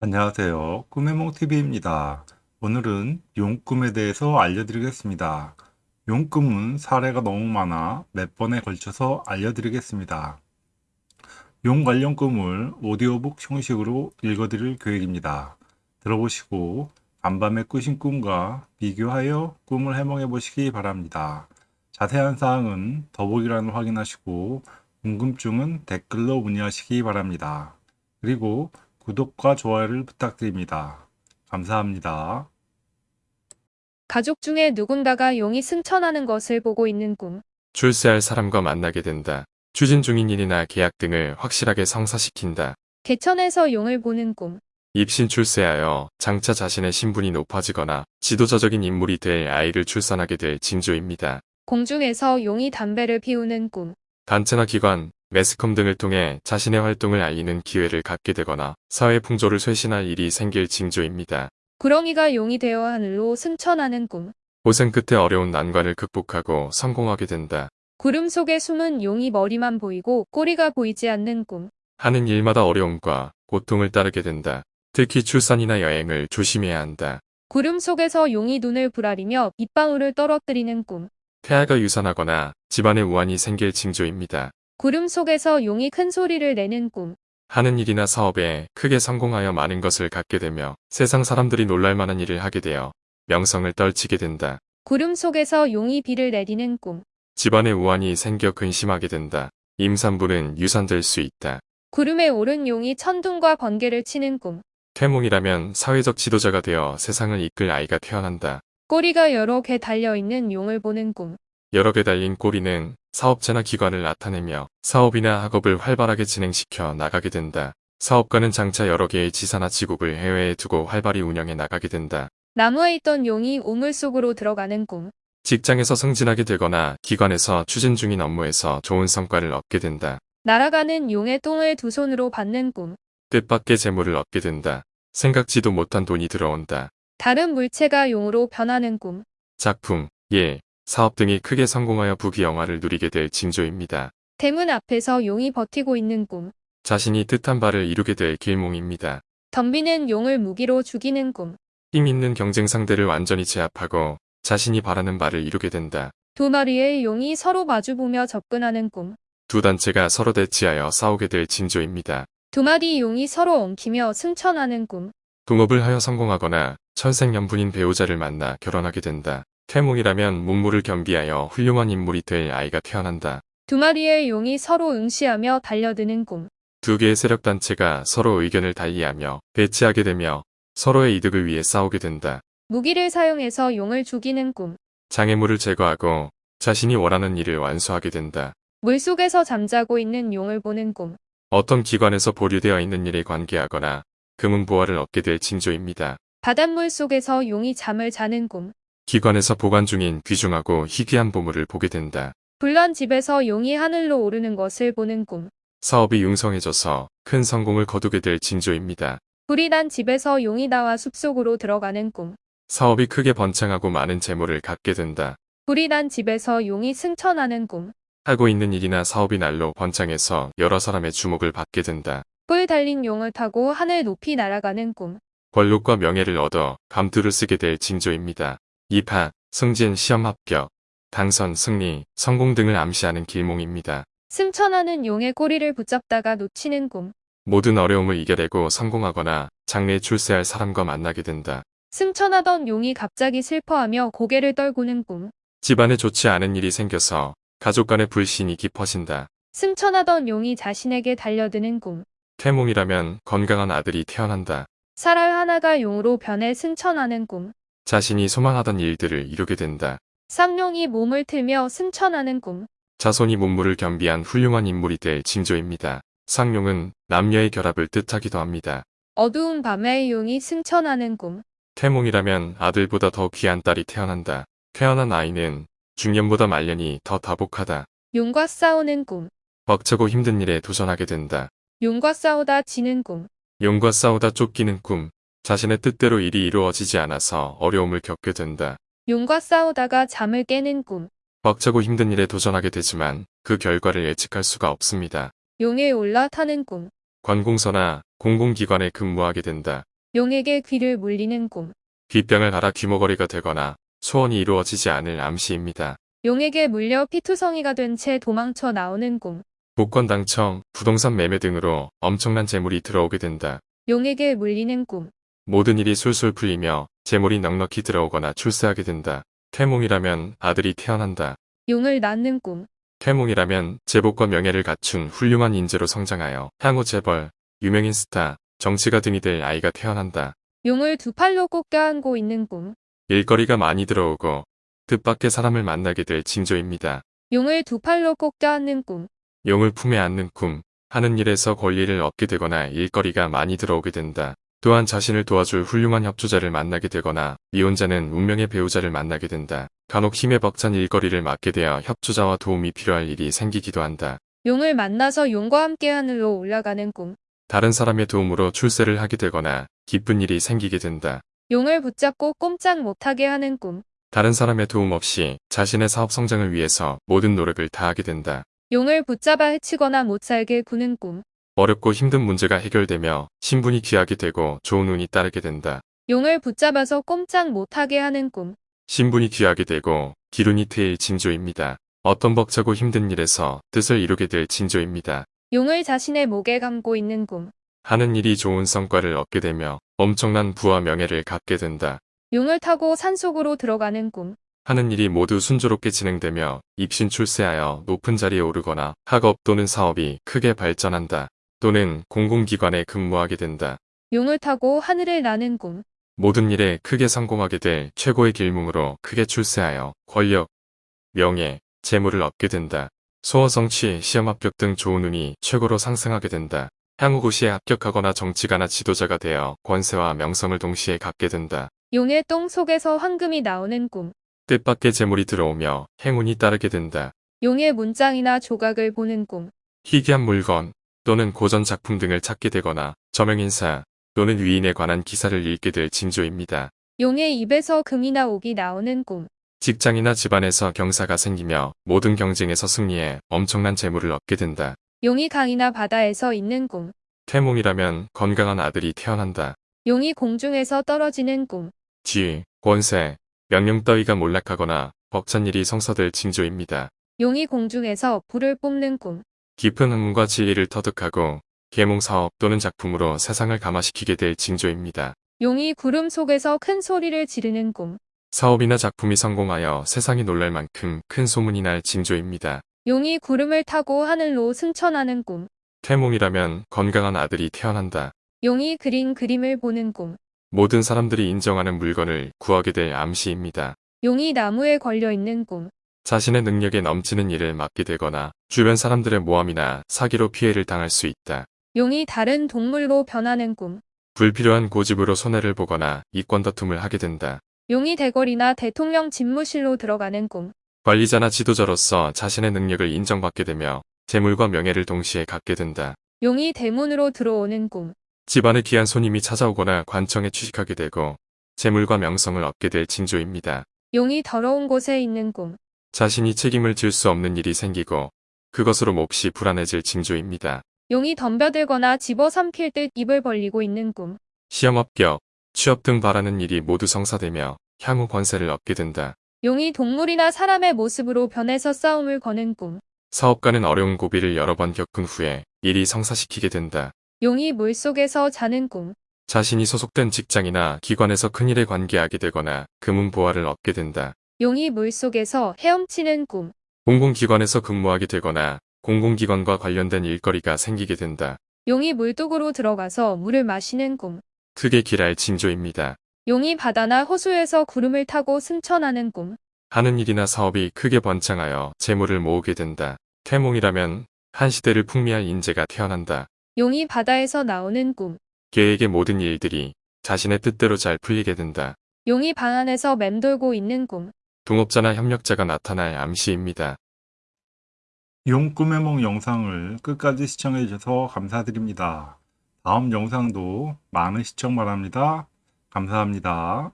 안녕하세요. 꿈의몽TV입니다. 오늘은 용꿈에 대해서 알려드리겠습니다. 용꿈은 사례가 너무 많아 몇 번에 걸쳐서 알려드리겠습니다. 용 관련 꿈을 오디오북 형식으로 읽어드릴 계획입니다. 들어보시고 간밤에 꾸신 꿈과 비교하여 꿈을 해몽해 보시기 바랍니다. 자세한 사항은 더보기란을 확인하시고 궁금증은 댓글로 문의하시기 바랍니다. 그리고 구독과 좋아요를 부탁드립니다. 감사합니다. 가족 중에 누군가가 용이 승천하는 것을 보고 있는 꿈. 출세할 사람과 만나게 된다. 추진 중인 일이나 계약 등을 확실하게 성사시킨다. 개천에서 용을 보는 꿈. 입신 출세하여 장차 자신의 신분이 높아지거나 지도자적인 인물이 될 아이를 출산하게 될 징조입니다. 공중에서 용이 담배를 피우는 꿈. 단체나 기관, 매스컴 등을 통해 자신의 활동을 알리는 기회를 갖게 되거나 사회 풍조를 쇄신할 일이 생길 징조입니다. 구렁이가 용이 되어 하늘로 승천하는 꿈. 고생 끝에 어려운 난관을 극복하고 성공하게 된다. 구름 속에 숨은 용이 머리만 보이고 꼬리가 보이지 않는 꿈. 하는 일마다 어려움과 고통을 따르게 된다. 특히 출산이나 여행을 조심해야 한다. 구름 속에서 용이 눈을 부라리며 빗방울을 떨어뜨리는 꿈. 태아가 유산하거나 집안에 우환이 생길 징조입니다. 구름 속에서 용이 큰 소리를 내는 꿈. 하는 일이나 사업에 크게 성공하여 많은 것을 갖게 되며 세상 사람들이 놀랄 만한 일을 하게 되어 명성을 떨치게 된다. 구름 속에서 용이 비를 내리는 꿈. 집안에 우환이 생겨 근심하게 된다. 임산부는 유산될 수 있다. 구름에 오른 용이 천둥과 번개를 치는 꿈. 태몽이라면 사회적 지도자가 되어 세상을 이끌 아이가 태어난다. 꼬리가 여러 개 달려있는 용을 보는 꿈. 여러 개 달린 꼬리는 사업체나 기관을 나타내며 사업이나 학업을 활발하게 진행시켜 나가게 된다. 사업가는 장차 여러 개의 지사나 지국을 해외에 두고 활발히 운영해 나가게 된다. 나무에 있던 용이 우물 속으로 들어가는 꿈. 직장에서 승진하게 되거나 기관에서 추진 중인 업무에서 좋은 성과를 얻게 된다. 날아가는 용의 똥을 두 손으로 받는 꿈. 뜻밖의 재물을 얻게 된다. 생각지도 못한 돈이 들어온다. 다른 물체가 용으로 변하는 꿈. 작품, 예, 사업 등이 크게 성공하여 부귀영화를 누리게 될 징조입니다. 대문 앞에서 용이 버티고 있는 꿈. 자신이 뜻한 바를 이루게 될 길몽입니다. 덤비는 용을 무기로 죽이는 꿈. 힘 있는 경쟁 상대를 완전히 제압하고 자신이 바라는 바를 이루게 된다. 두 마리의 용이 서로 마주보며 접근하는 꿈. 두 단체가 서로 대치하여 싸우게 될 징조입니다. 두 마리 용이 서로 엉키며 승천하는 꿈. 동업을 하여 성공하거나 천생연분인 배우자를 만나 결혼하게 된다. 태몽이라면 문무를 겸비하여 훌륭한 인물이 될 아이가 태어난다. 두 마리의 용이 서로 응시하며 달려드는 꿈. 두 개의 세력 단체가 서로 의견을 달리하며 대치하게 되며 서로의 이득을 위해 싸우게 된다. 무기를 사용해서 용을 죽이는 꿈. 장애물을 제거하고 자신이 원하는 일을 완수하게 된다. 물속에서 잠자고 있는 용을 보는 꿈. 어떤 기관에서 보류되어 있는 일에 관계하거나 금은 보화를 얻게 될 징조입니다. 바닷물 속에서 용이 잠을 자는 꿈. 기관에서 보관 중인 귀중하고 희귀한 보물을 보게 된다. 불난 집에서 용이 하늘로 오르는 것을 보는 꿈. 사업이 융성해져서 큰 성공을 거두게 될 징조입니다. 불이 난 집에서 용이 나와 숲속으로 들어가는 꿈. 사업이 크게 번창하고 많은 재물을 갖게 된다. 불이 난 집에서 용이 승천하는 꿈. 하고 있는 일이나 사업이 날로 번창해서 여러 사람의 주목을 받게 된다. 뿔 달린 용을 타고 하늘 높이 날아가는 꿈. 권력과 명예를 얻어 감투를 쓰게 될 징조입니다. 입학, 승진, 시험 합격, 당선, 승리, 성공 등을 암시하는 길몽입니다. 승천하는 용의 꼬리를 붙잡다가 놓치는 꿈. 모든 어려움을 이겨내고 성공하거나 장래에 출세할 사람과 만나게 된다. 승천하던 용이 갑자기 슬퍼하며 고개를 떨구는 꿈. 집안에 좋지 않은 일이 생겨서 가족 간의 불신이 깊어진다. 승천하던 용이 자신에게 달려드는 꿈. 태몽이라면 건강한 아들이 태어난다. 쌀알 하나가 용으로 변해 승천하는 꿈. 자신이 소망하던 일들을 이루게 된다. 쌍용이 몸을 틀며 승천하는 꿈. 자손이 문무를 겸비한 훌륭한 인물이 될 징조입니다. 쌍용은 남녀의 결합을 뜻하기도 합니다. 어두운 밤에 용이 승천하는 꿈. 태몽이라면 아들보다 더 귀한 딸이 태어난다. 태어난 아이는 중년보다 말년이 더 다복하다. 용과 싸우는 꿈. 벅차고 힘든 일에 도전하게 된다. 용과 싸우다 지는 꿈. 용과 싸우다 쫓기는 꿈. 자신의 뜻대로 일이 이루어지지 않아서 어려움을 겪게 된다. 용과 싸우다가 잠을 깨는 꿈. 벅차고 힘든 일에 도전하게 되지만 그 결과를 예측할 수가 없습니다. 용에 올라타는 꿈. 관공서나 공공기관에 근무하게 된다. 용에게 귀를 물리는 꿈. 귓병을 앓아 귀머거리가 되거나 소원이 이루어지지 않을 암시입니다. 용에게 물려 피투성이가 된 채 도망쳐 나오는 꿈. 복권 당첨, 부동산 매매 등으로 엄청난 재물이 들어오게 된다. 용에게 물리는 꿈. 모든 일이 술술 풀리며 재물이 넉넉히 들어오거나 출세하게 된다. 태몽이라면 아들이 태어난다. 용을 낳는 꿈. 태몽이라면 제복과 명예를 갖춘 훌륭한 인재로 성장하여 향후 재벌, 유명인 스타, 정치가 등이 될 아이가 태어난다. 용을 두 팔로 꼭 껴안고 있는 꿈. 일거리가 많이 들어오고 뜻밖의 사람을 만나게 될 징조입니다. 용을 두 팔로 꼭 껴안는 꿈. 용을 품에 안는 꿈, 하는 일에서 권리를 얻게 되거나 일거리가 많이 들어오게 된다. 또한 자신을 도와줄 훌륭한 협조자를 만나게 되거나 미혼자는 운명의 배우자를 만나게 된다. 간혹 힘에 벅찬 일거리를 맡게 되어 협조자와 도움이 필요할 일이 생기기도 한다. 용을 만나서 용과 함께 하늘로 올라가는 꿈. 다른 사람의 도움으로 출세를 하게 되거나 기쁜 일이 생기게 된다. 용을 붙잡고 꼼짝 못하게 하는 꿈. 다른 사람의 도움 없이 자신의 사업 성장을 위해서 모든 노력을 다하게 된다. 용을 붙잡아 해치거나 못 살게 구는 꿈. 어렵고 힘든 문제가 해결되며 신분이 귀하게 되고 좋은 운이 따르게 된다. 용을 붙잡아서 꼼짝 못하게 하는 꿈. 신분이 귀하게 되고 기운이 트일 징조입니다. 어떤 벅차고 힘든 일에서 뜻을 이루게 될 징조입니다. 용을 자신의 목에 감고 있는 꿈. 하는 일이 좋은 성과를 얻게 되며 엄청난 부와 명예를 갖게 된다. 용을 타고 산속으로 들어가는 꿈. 하는 일이 모두 순조롭게 진행되며 입신 출세하여 높은 자리에 오르거나 학업 또는 사업이 크게 발전한다. 또는 공공기관에 근무하게 된다. 용을 타고 하늘을 나는 꿈. 모든 일에 크게 성공하게 될 최고의 길몽으로 크게 출세하여 권력, 명예, 재물을 얻게 된다. 소원 성취, 시험 합격 등 좋은 운이 최고로 상승하게 된다. 향후 고시에 합격하거나 정치가나 지도자가 되어 권세와 명성을 동시에 갖게 된다. 용의 똥 속에서 황금이 나오는 꿈. 뜻밖의 재물이 들어오며 행운이 따르게 된다. 용의 문장이나 조각을 보는 꿈. 희귀한 물건 또는 고전 작품 등을 찾게 되거나 저명인사 또는 위인에 관한 기사를 읽게 될 징조입니다. 용의 입에서 금이나 옥이 나오는 꿈. 직장이나 집안에서 경사가 생기며 모든 경쟁에서 승리해 엄청난 재물을 얻게 된다. 용이 강이나 바다에서 있는 꿈. 태몽이라면 건강한 아들이 태어난다. 용이 공중에서 떨어지는 꿈. 지위, 권세, 명령 따위가 몰락하거나 벅찬 일이 성사될 징조입니다. 용이 공중에서 불을 뿜는 꿈. 깊은 학문과 지혜를 터득하고 계몽 사업 또는 작품으로 세상을 감화시키게 될 징조입니다. 용이 구름 속에서 큰 소리를 지르는 꿈. 사업이나 작품이 성공하여 세상이 놀랄 만큼 큰 소문이 날 징조입니다. 용이 구름을 타고 하늘로 승천하는 꿈. 태몽이라면 건강한 아들이 태어난다. 용이 그린 그림을 보는 꿈. 모든 사람들이 인정하는 물건을 구하게 될 암시입니다. 용이 나무에 걸려 있는 꿈. 자신의 능력에 넘치는 일을 맡게 되거나 주변 사람들의 모함이나 사기로 피해를 당할 수 있다. 용이 다른 동물로 변하는 꿈. 불필요한 고집으로 손해를 보거나 이권 다툼을 하게 된다. 용이 대궐이나 대통령 집무실로 들어가는 꿈. 관리자나 지도자로서 자신의 능력을 인정받게 되며 재물과 명예를 동시에 갖게 된다. 용이 대문으로 들어오는 꿈. 집안에 귀한 손님이 찾아오거나 관청에 취직하게 되고 재물과 명성을 얻게 될 징조입니다. 용이 더러운 곳에 있는 꿈. 자신이 책임을 질 수 없는 일이 생기고 그것으로 몹시 불안해질 징조입니다. 용이 덤벼들거나 집어삼킬 듯 입을 벌리고 있는 꿈. 시험 합격, 취업 등 바라는 일이 모두 성사되며 향후 권세를 얻게 된다. 용이 동물이나 사람의 모습으로 변해서 싸움을 거는 꿈. 사업가는 어려운 고비를 여러 번 겪은 후에 일이 성사시키게 된다. 용이 물속에서 자는 꿈. 자신이 소속된 직장이나 기관에서 큰일에 관계하게 되거나 금은 보화를 얻게 된다. 용이 물속에서 헤엄치는 꿈. 공공기관에서 근무하게 되거나 공공기관과 관련된 일거리가 생기게 된다. 용이 물독으로 들어가서 물을 마시는 꿈. 크게 길할 징조입니다. 용이 바다나 호수에서 구름을 타고 승천하는 꿈. 하는 일이나 사업이 크게 번창하여 재물을 모으게 된다. 태몽이라면 한 시대를 풍미할 인재가 태어난다. 용이 바다에서 나오는 꿈. 계획의 모든 일들이 자신의 뜻대로 잘 풀리게 된다. 용이 방 안에서 맴돌고 있는 꿈. 동업자나 협력자가 나타날 암시입니다. 용 꿈의梦 영상을 끝까지 시청해 주셔서 감사드립니다. 다음 영상도 많은 시청 바랍니다. 감사합니다.